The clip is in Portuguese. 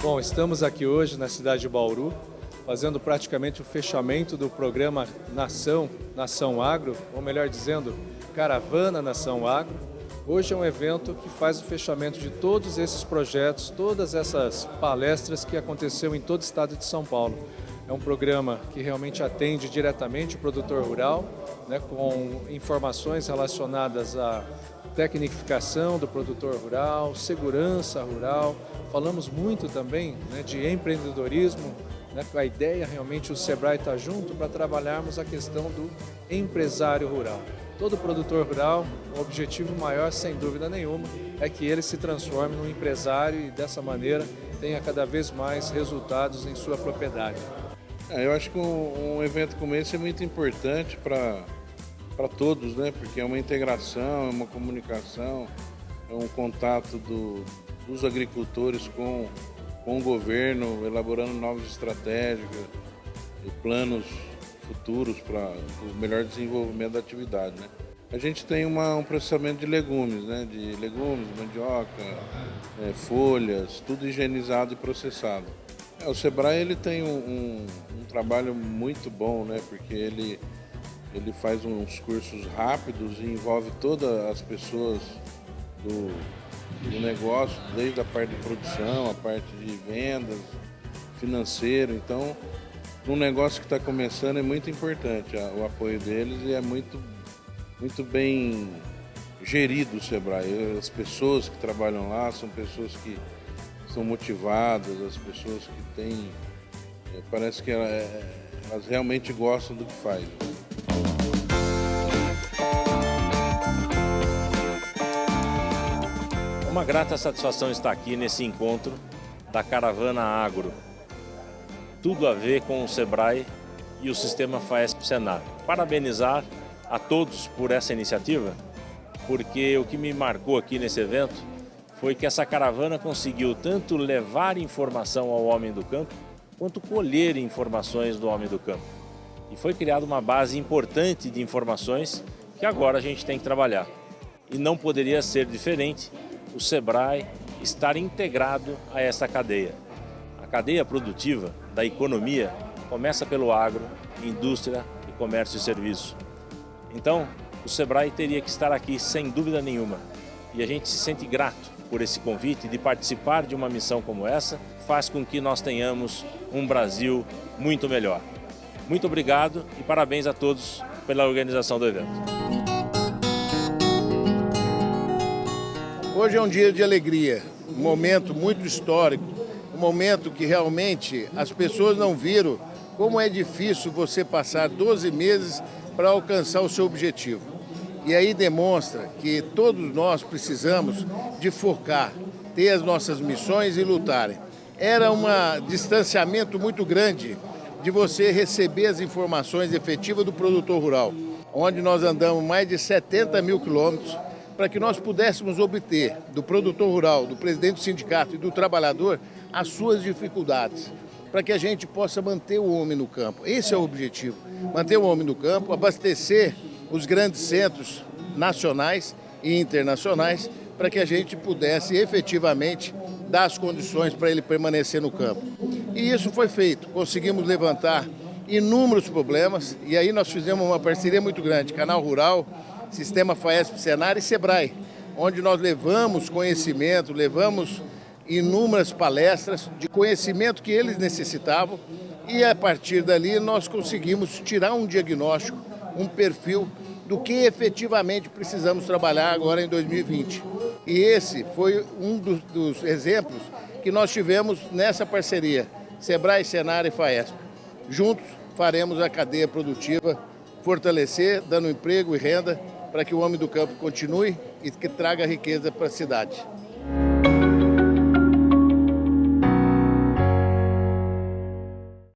Bom, estamos aqui hoje na cidade de Bauru, fazendo praticamente o fechamento do programa Nação, Nação Agro, ou melhor dizendo, Caravana Nação Agro. Hoje é um evento que faz o fechamento de todos esses projetos, todas essas palestras que aconteceu em todo o estado de São Paulo. É um programa que realmente atende diretamente o produtor rural, né, com informações relacionadas à tecnificação do produtor rural, segurança rural. Falamos muito também né, de empreendedorismo, né, a ideia realmente o Sebrae está junto para trabalharmos a questão do empresário rural. Todo produtor rural, o objetivo maior, sem dúvida nenhuma, é que ele se transforme num empresário e dessa maneira tenha cada vez mais resultados em sua propriedade. É, eu acho que um, um, evento como esse é muito importante para todos, né? porque é uma integração, é uma comunicação, é um contato do, dos agricultores com, com o governo, elaborando novas estratégias e planos futuros para o melhor desenvolvimento da atividade. Né? A gente tem uma, um processamento de legumes, né? de legumes, mandioca, é, folhas, tudo higienizado e processado. É, o Sebrae ele tem um, um, um, trabalho muito bom, né? Porque ele, ele faz uns cursos rápidos e envolve todas as pessoas do, do negócio, desde a parte de produção, a parte de vendas, financeiro. Então, um negócio que está começando é muito importante o apoio deles e é muito, muito bem gerido o Sebrae. As pessoas que trabalham lá são pessoas que são motivadas, as pessoas que têm. É, parece que é, elas realmente gostam do que fazem. Uma grata satisfação estar aqui nesse encontro da Caravana Agro. Tudo a ver com o Sebrae e o sistema FAESP Senar. Parabenizar a todos por essa iniciativa, porque o que me marcou aqui nesse evento foi que essa caravana conseguiu tanto levar informação ao homem do campo, quanto colher informações do homem do campo. E foi criada uma base importante de informações que agora a gente tem que trabalhar. E não poderia ser diferente o SEBRAE estar integrado a essa cadeia. A cadeia produtiva da economia começa pelo agro, indústria e comércio e serviço. Então, o SEBRAE teria que estar aqui sem dúvida nenhuma. E a gente se sente grato por esse convite de participar de uma missão como essa, faz com que nós tenhamos um Brasil muito melhor. Muito obrigado e parabéns a todos pela organização do evento. Hoje é um dia de alegria, um momento muito histórico, um momento que realmente as pessoas não viram como é difícil você passar 12 meses para alcançar o seu objetivo. E aí demonstra que todos nós precisamos de focar, ter as nossas missões e lutarem. Era um distanciamento muito grande de você receber as informações efetivas do produtor rural, onde nós andamos mais de 70 mil quilômetros para que nós pudéssemos obter do produtor rural, do presidente do sindicato e do trabalhador as suas dificuldades, para que a gente possa manter o homem no campo. Esse é o objetivo, manter o homem no campo, abastecer os grandes centros nacionais e internacionais para que a gente pudesse efetivamente dar as condições para ele permanecer no campo. E isso foi feito, conseguimos levantar inúmeros problemas e aí nós fizemos uma parceria muito grande, Canal Rural, Sistema FAESP Senar e Sebrae, onde nós levamos conhecimento, levamos inúmeras palestras de conhecimento que eles necessitavam e a partir dali nós conseguimos tirar um diagnóstico, um perfil do que efetivamente precisamos trabalhar agora em 2020. E esse foi um dos, dos exemplos que nós tivemos nessa parceria, Sebrae, Senar e FAESP. Juntos faremos a cadeia produtiva fortalecer, dando emprego e renda para que o homem do campo continue e que traga riqueza para a cidade.